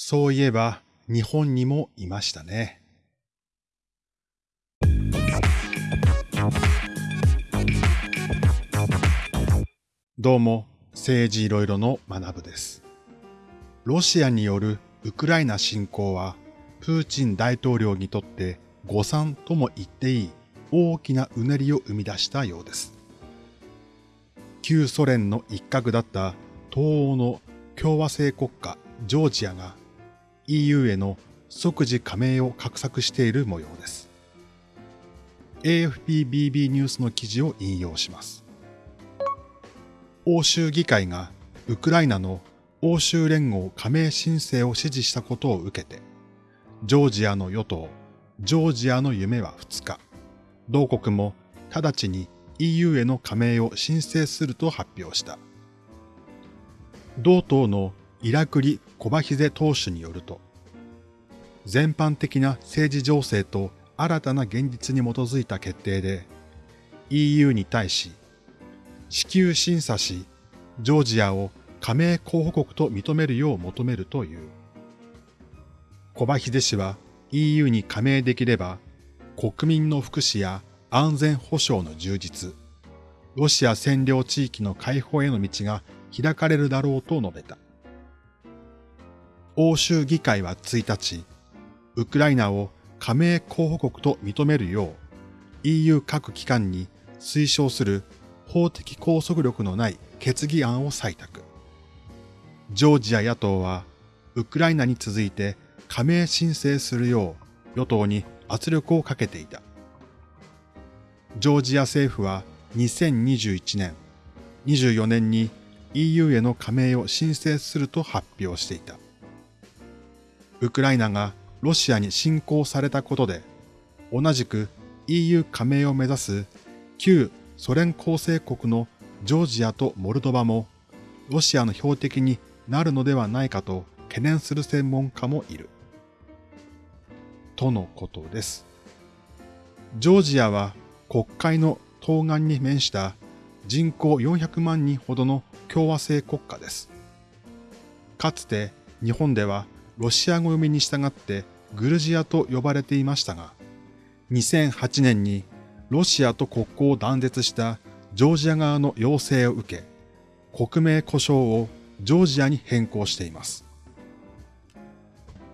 そういえば日本にもいましたね。どうも、政治いろいろの学部です。ロシアによるウクライナ侵攻は、プーチン大統領にとって誤算とも言っていい大きなうねりを生み出したようです。旧ソ連の一角だった東欧の共和制国家ジョージアが EU への即時加盟を画策している模様です。AFPBB ニュースの記事を引用します。欧州議会がウクライナの欧州連合加盟申請を支持したことを受けて、ジョージアの与党、ジョージアの夢は2日、同国も直ちに EU への加盟を申請すると発表した。同党のイラクリ・コバヒゼ党首によると、全般的な政治情勢と新たな現実に基づいた決定で、EU に対し、至急審査し、ジョージアを加盟候補国と認めるよう求めるという。コバヒゼ氏は EU に加盟できれば、国民の福祉や安全保障の充実、ロシア占領地域の解放への道が開かれるだろうと述べた。欧州議会は1日、ウクライナを加盟候補国と認めるよう EU 各機関に推奨する法的拘束力のない決議案を採択。ジョージア野党はウクライナに続いて加盟申請するよう与党に圧力をかけていた。ジョージア政府は2021年、24年に EU への加盟を申請すると発表していた。ウクライナがロシアに侵攻されたことで、同じく EU 加盟を目指す旧ソ連構成国のジョージアとモルドバもロシアの標的になるのではないかと懸念する専門家もいる。とのことです。ジョージアは国会の東岸に面した人口400万人ほどの共和制国家です。かつて日本ではロシア語読みに従ってグルジアと呼ばれていましたが、2008年にロシアと国交を断絶したジョージア側の要請を受け、国名故障をジョージアに変更しています。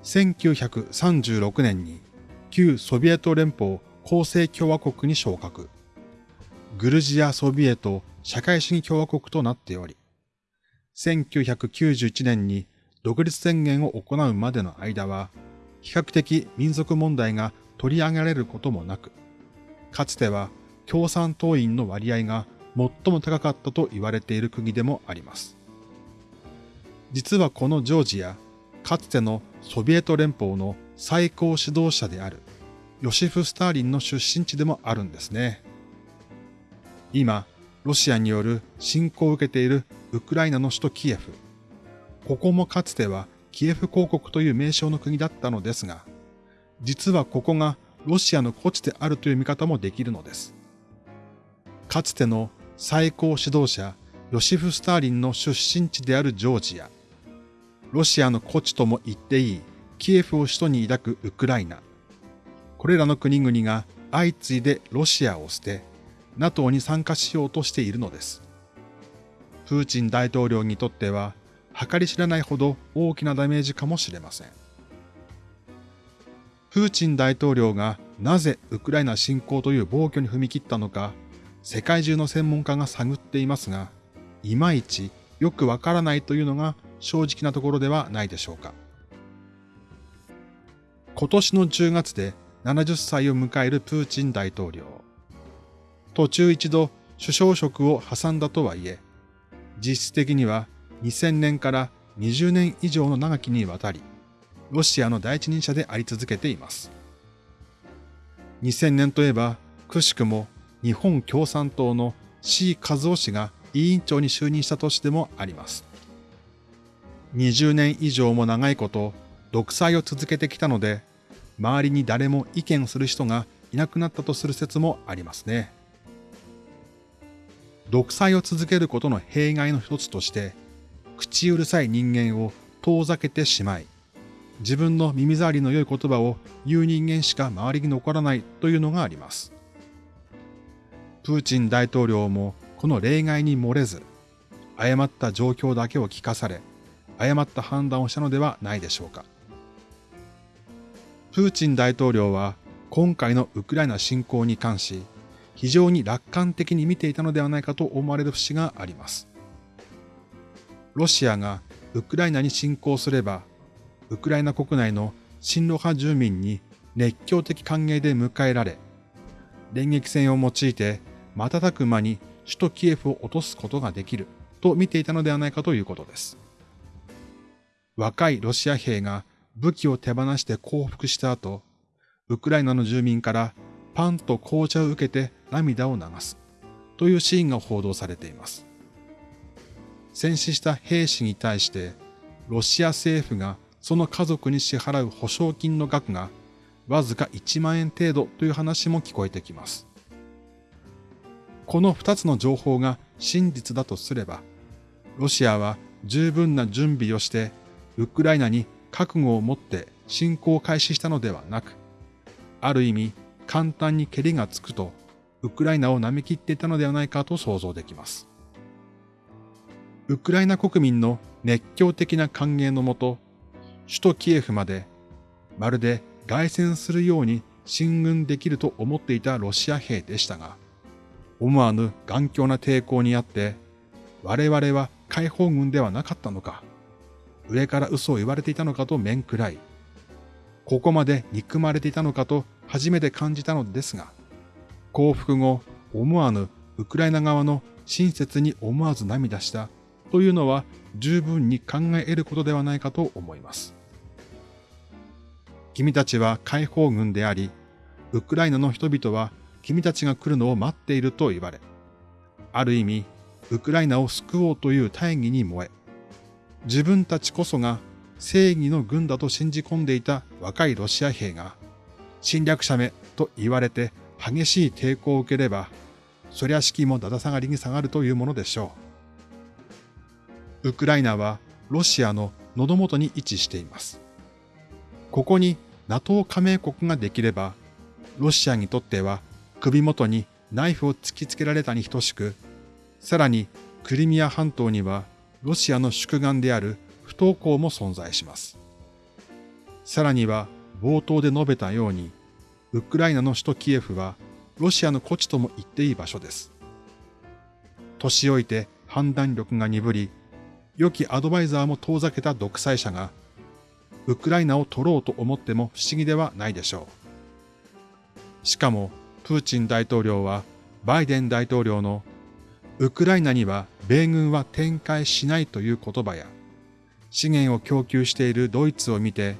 1936年に旧ソビエト連邦構成共和国に昇格。グルジアソビエト社会主義共和国となっており、1991年に独立宣言を行うまでの間は、比較的民族問題が取り上げられることもなく、かつては共産党員の割合が最も高かったと言われている国でもあります。実はこのジョージア、かつてのソビエト連邦の最高指導者であるヨシフ・スターリンの出身地でもあるんですね。今、ロシアによる侵攻を受けているウクライナの首都キエフ。ここもかつてはキエフ公国という名称の国だったのですが、実はここがロシアの古地であるという見方もできるのです。かつての最高指導者ヨシフ・スターリンの出身地であるジョージア、ロシアの古地とも言っていいキエフを首都に抱くウクライナ、これらの国々が相次いでロシアを捨て、NATO に参加しようとしているのです。プーチン大統領にとっては、計り知れないほど大きなダメージかもしれません。プーチン大統領がなぜウクライナ侵攻という暴挙に踏み切ったのか、世界中の専門家が探っていますが、いまいちよくわからないというのが正直なところではないでしょうか。今年の10月で70歳を迎えるプーチン大統領。途中一度首相職を挟んだとはいえ、実質的には2000年から20年以上の長きにわたり、ロシアの第一人者であり続けています。2000年といえば、くしくも日本共産党の C 和夫氏が委員長に就任した年でもあります。20年以上も長いこと、独裁を続けてきたので、周りに誰も意見する人がいなくなったとする説もありますね。独裁を続けることの弊害の一つとして、口うるさい人間を遠ざけてしまい、自分の耳障りの良い言葉を言う人間しか周りに残らないというのがあります。プーチン大統領もこの例外に漏れず、誤った状況だけを聞かされ、誤った判断をしたのではないでしょうか。プーチン大統領は今回のウクライナ侵攻に関し、非常に楽観的に見ていたのではないかと思われる節があります。ロシアがウクライナに侵攻すれば、ウクライナ国内の親ロ派住民に熱狂的歓迎で迎えられ、電撃戦を用いて瞬く間に首都キエフを落とすことができると見ていたのではないかということです。若いロシア兵が武器を手放して降伏した後、ウクライナの住民からパンと紅茶を受けて涙を流すというシーンが報道されています。戦死した兵士に対してロシア政府がその家族に支払う保証金の額がわずか1万円程度という話も聞こえてきます。この2つの情報が真実だとすれば、ロシアは十分な準備をしてウクライナに覚悟を持って侵攻を開始したのではなく、ある意味簡単に蹴りがつくとウクライナを舐め切っていたのではないかと想像できます。ウクライナ国民の熱狂的な歓迎のもと、首都キエフまでまるで凱旋するように進軍できると思っていたロシア兵でしたが、思わぬ頑強な抵抗にあって、我々は解放軍ではなかったのか、上から嘘を言われていたのかと面食らい、ここまで憎まれていたのかと初めて感じたのですが、降伏後、思わぬウクライナ側の親切に思わず涙したというのは十分に考え得ることではないかと思います。君たちは解放軍であり、ウクライナの人々は君たちが来るのを待っていると言われ、ある意味、ウクライナを救おうという大義に燃え、自分たちこそが正義の軍だと信じ込んでいた若いロシア兵が、侵略者めと言われて激しい抵抗を受ければ、そりゃ士気もだだ下がりに下がるというものでしょう。ウクライナはロシアの喉元に位置しています。ここに NATO 加盟国ができれば、ロシアにとっては首元にナイフを突きつけられたに等しく、さらにクリミア半島にはロシアの宿願である不登校も存在します。さらには冒頭で述べたように、ウクライナの首都キエフはロシアの故地とも言っていい場所です。年老いて判断力が鈍り、良きアドバイザーも遠ざけた独裁者が、ウクライナを取ろうと思っても不思議ではないでしょう。しかも、プーチン大統領はバイデン大統領のウクライナには米軍は展開しないという言葉や資源を供給しているドイツを見て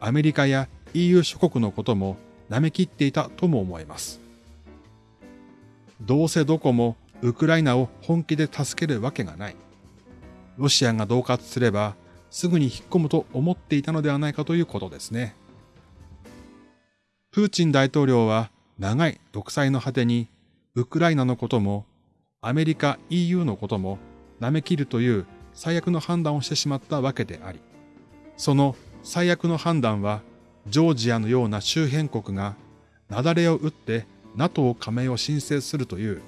アメリカや EU 諸国のことも舐めきっていたとも思えます。どうせどこもウクライナを本気で助けるわけがない。ロシアが恫喝すればすぐに引っ込むと思っていたのではないかということですね。プーチン大統領は長い独裁の果てに、ウクライナのことも、アメリカ EU のことも舐め切るという最悪の判断をしてしまったわけであり、その最悪の判断は、ジョージアのような周辺国が雪崩を打って NATO 加盟を申請するという、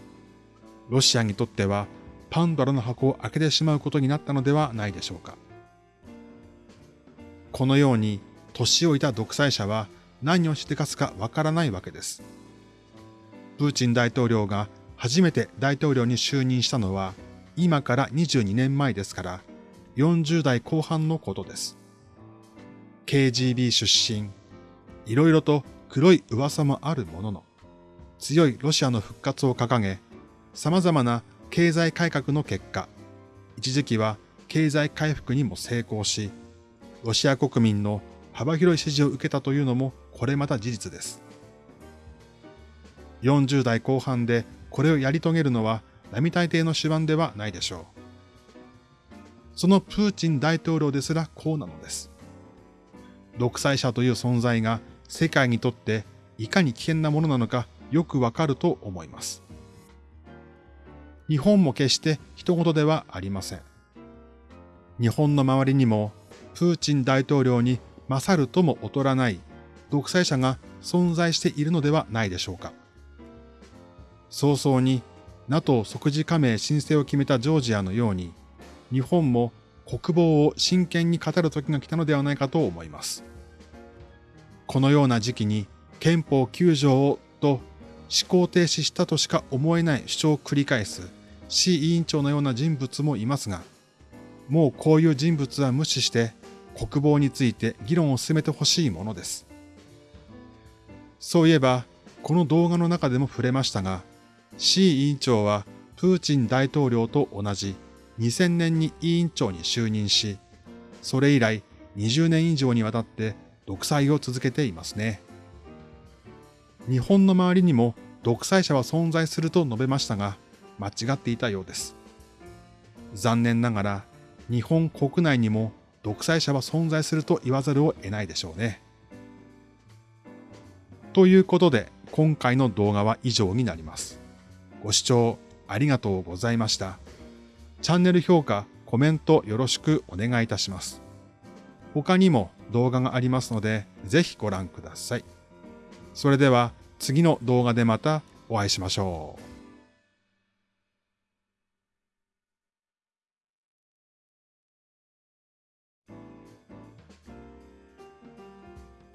ロシアにとってはパンドラの箱を開けてしまうことになったのではないでしょうか。このように年老いた独裁者は何をしてかすかわからないわけです。プーチン大統領が初めて大統領に就任したのは今から22年前ですから40代後半のことです。KGB 出身、いろいろと黒い噂もあるものの、強いロシアの復活を掲げ、様々な経済改革の結果、一時期は経済回復にも成功し、ロシア国民の幅広い支持を受けたというのもこれまた事実です。40代後半でこれをやり遂げるのは並大抵の手腕ではないでしょう。そのプーチン大統領ですらこうなのです。独裁者という存在が世界にとっていかに危険なものなのかよくわかると思います。日本も決して人事ではありません。日本の周りにもプーチン大統領に勝るとも劣らない独裁者が存在しているのではないでしょうか。早々に NATO 即時加盟申請を決めたジョージアのように、日本も国防を真剣に語る時が来たのではないかと思います。このような時期に憲法9条をと思考停止したとしか思えない主張を繰り返す C 委員長のような人物もいますが、もうこういう人物は無視して国防について議論を進めてほしいものです。そういえば、この動画の中でも触れましたが、C 委員長はプーチン大統領と同じ2000年に委員長に就任し、それ以来20年以上にわたって独裁を続けていますね。日本の周りにも独裁者は存在すると述べましたが、間違っていたようです。残念ながら日本国内にも独裁者は存在すると言わざるを得ないでしょうね。ということで今回の動画は以上になります。ご視聴ありがとうございました。チャンネル評価、コメントよろしくお願いいたします。他にも動画がありますので、ぜひご覧ください。それでは次の動画でまたお会いしましょう。